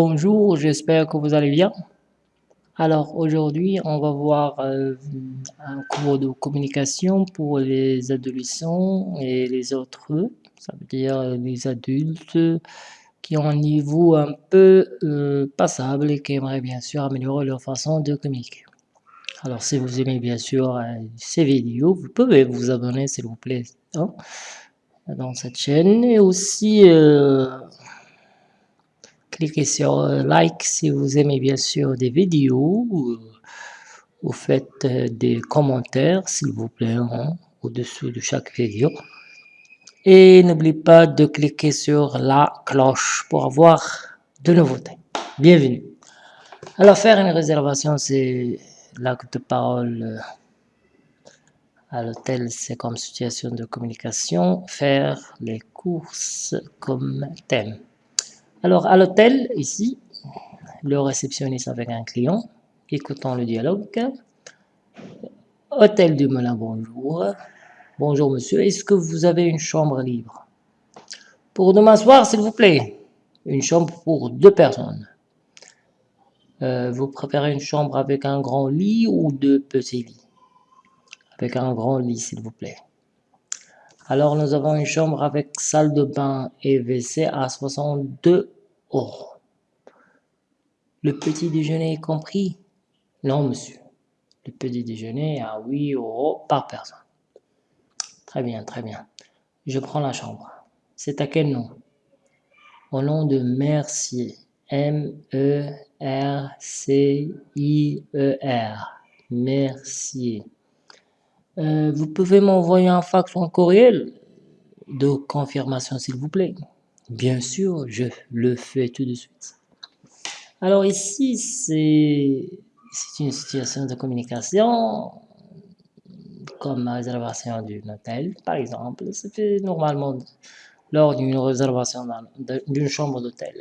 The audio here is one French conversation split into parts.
Bonjour, j'espère que vous allez bien. Alors aujourd'hui, on va voir euh, un cours de communication pour les adolescents et les autres, ça veut dire les adultes qui ont un niveau un peu euh, passable et qui aimeraient bien sûr améliorer leur façon de communiquer. Alors si vous aimez bien sûr euh, ces vidéos, vous pouvez vous abonner s'il vous plaît hein, dans cette chaîne et aussi cliquez sur euh, like si vous aimez bien sûr des vidéos, vous faites euh, des commentaires s'il vous plaît hein, au-dessous de chaque vidéo. Et n'oubliez pas de cliquer sur la cloche pour avoir de nouveautés. Bienvenue. Alors faire une réservation c'est l'acte de parole euh, à l'hôtel c'est comme situation de communication. Faire les courses comme thème. Alors, à l'hôtel, ici, le réceptionniste avec un client, écoutons le dialogue. Hôtel du Moulin, bonjour. Bonjour monsieur, est-ce que vous avez une chambre libre? Pour demain soir, s'il vous plaît. Une chambre pour deux personnes. Euh, vous préférez une chambre avec un grand lit ou deux petits lits? Avec un grand lit, s'il vous plaît. Alors, nous avons une chambre avec salle de bain et WC à 62 euros. Le petit déjeuner est compris? Non, monsieur. Le petit déjeuner à 8 euros par personne. Très bien, très bien. Je prends la chambre. C'est à quel nom? Au nom de Mercier. M-E-R-C-I-E-R. Mercier. Euh, vous pouvez m'envoyer un fax ou un courriel de confirmation, s'il vous plaît. Bien sûr, je le fais tout de suite. Alors ici, c'est une situation de communication comme la réservation d'un hôtel, par exemple. C'est fait normalement lors d'une réservation d'une chambre d'hôtel.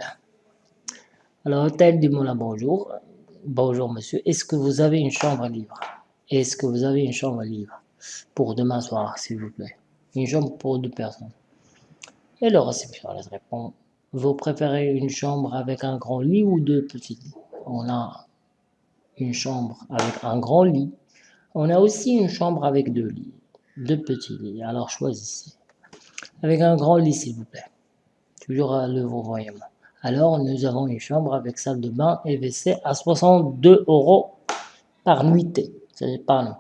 Alors, hôtel du Moulin, bonjour. Bonjour, monsieur. Est-ce que vous avez une chambre libre? Est-ce que vous avez une chambre libre? Pour demain soir, s'il vous plaît. Une chambre pour deux personnes. Et le réceptionniste répond, vous préférez une chambre avec un grand lit ou deux petits lits? On a une chambre avec un grand lit. On a aussi une chambre avec deux lits, deux petits lits. Alors choisissez. Avec un grand lit, s'il vous plaît. Toujours à le voyement. Alors, nous avons une chambre avec salle de bain et WC à 62 euros par nuitée. C'est pas non.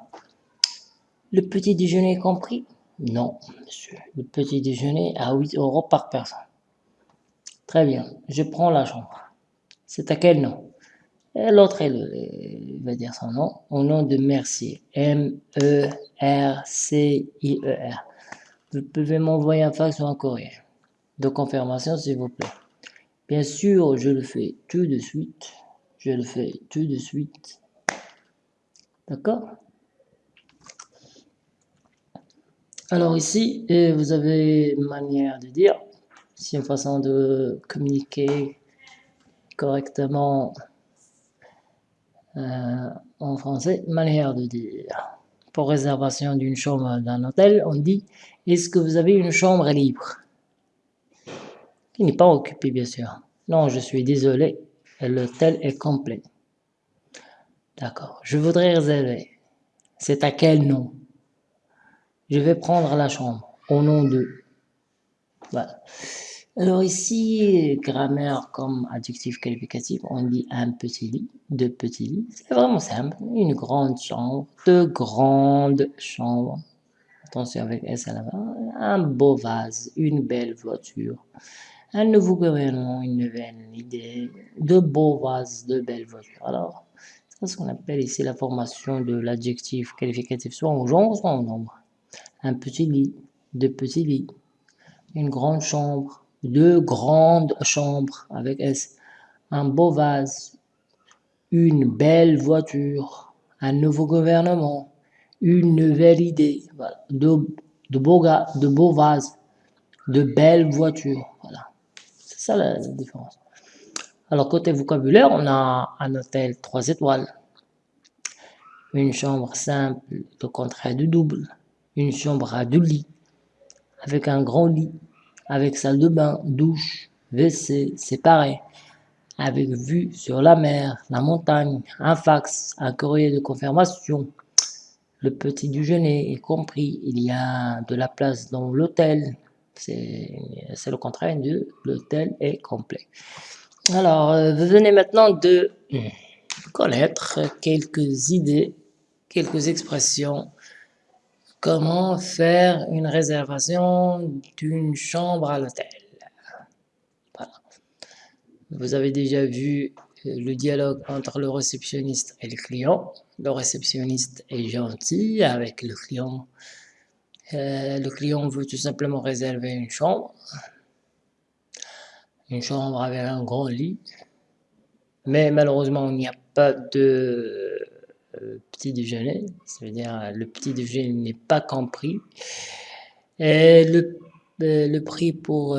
Le petit déjeuner compris? Non, monsieur. Le petit déjeuner à 8 euros par personne. Très bien, je prends la chambre. C'est à quel nom? L'autre, il va dire son nom, au nom de Mercier. M-E-R-C-I-E-R. Vous pouvez m'envoyer un fax ou un courrier de confirmation, s'il vous plaît. Bien sûr, je le fais tout de suite. Je le fais tout de suite. D'accord? Alors ici, vous avez une manière de dire, c'est une façon de communiquer correctement euh, en français, manière de dire. Pour réservation d'une chambre d'un hôtel, on dit « Est-ce que vous avez une chambre libre ?» Qui n'est pas occupée, bien sûr. Non, je suis désolé, l'hôtel est complet. D'accord, je voudrais réserver. C'est à quel nom? Je vais prendre la chambre au nom de... Voilà. Alors ici, grammaire comme adjectif qualificatif, on dit un petit lit, deux petits lits. C'est vraiment simple. Une grande chambre, deux grandes chambres. Attention avec S à la fin. Un beau vase, une belle voiture. Un nouveau gouvernement, une nouvelle idée. De beaux vases, de belles voitures. Alors, c'est ce qu'on appelle ici la formation de l'adjectif qualificatif, soit en genre, soit en nombre un petit lit, deux petits lits, une grande chambre, deux grandes chambres avec S, un beau vase, une belle voiture, un nouveau gouvernement, une nouvelle idée, de, de, beaux de beaux vases, de belles voitures, voilà. C'est ça la, la différence. Alors côté vocabulaire, on a un hôtel 3 étoiles, une chambre simple de contrat de double, une chambre à deux lits, avec un grand lit, avec salle de bain, douche, WC, séparé, avec vue sur la mer, la montagne, un fax, un courrier de confirmation, le petit déjeuner est compris, il y a de la place dans l'hôtel, c'est le contraire de l'hôtel est complet. Alors, euh, vous venez maintenant de connaître quelques idées, quelques expressions, comment faire une réservation d'une chambre à l'hôtel. Vous avez déjà vu euh, le dialogue entre le réceptionniste et le client. Le réceptionniste est gentil avec le client. Euh, le client veut tout simplement réserver une chambre. Une chambre avec un grand lit. Mais malheureusement, il n'y a pas de petit déjeuner. C'est-à-dire le petit déjeuner n'est pas compris. Et le, le prix pour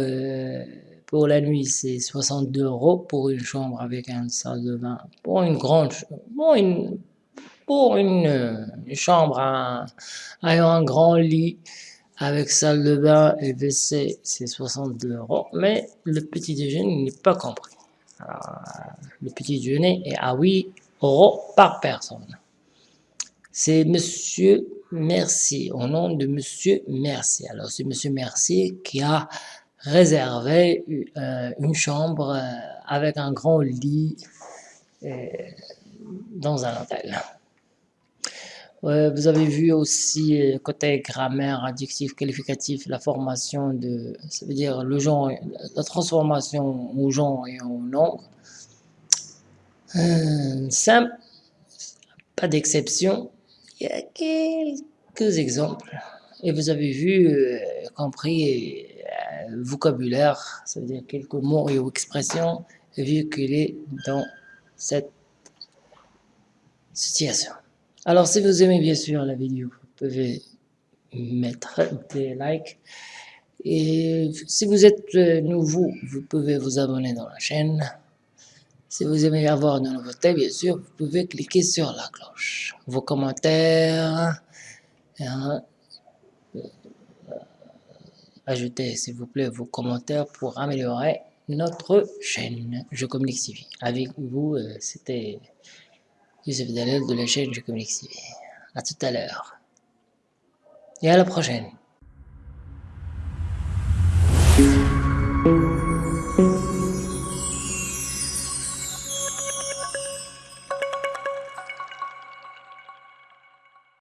pour la nuit, c'est 62 euros pour une chambre avec un salle de bain. Pour une grande, pour une, pour une, chambre ayant un grand lit avec salle de bain et WC, c'est 62 euros. Mais le petit déjeuner n'est pas compris. le petit déjeuner est à 8 euros par personne. C'est Monsieur Mercier, au nom de Monsieur Mercier. Alors c'est Monsieur Mercier qui a réserver euh, une chambre euh, avec un grand lit euh, dans un hôtel. vous avez vu aussi côté grammaire, adjectif, qualificatif, la formation de, ça veut dire le genre, la transformation au genre et au nombre. simple, pas d'exception. Il y a quelques exemples. Et vous avez vu, compris vocabulaire, ça veut dire quelques mots et expressions véhiculés dans cette situation. Alors si vous aimez bien sûr la vidéo, vous pouvez mettre des likes. Et si vous êtes nouveau, vous pouvez vous abonner dans la chaîne. Si vous aimez avoir de nouveautés, bien sûr, vous pouvez cliquer sur la cloche. Vos commentaires, hein, ajoutez s'il vous plaît vos commentaires pour améliorer notre chaîne Je Communique TV. Avec vous, euh, c'était Youssef Dalel de la chaîne Je Communique TV. A tout à l'heure. Et à la prochaine.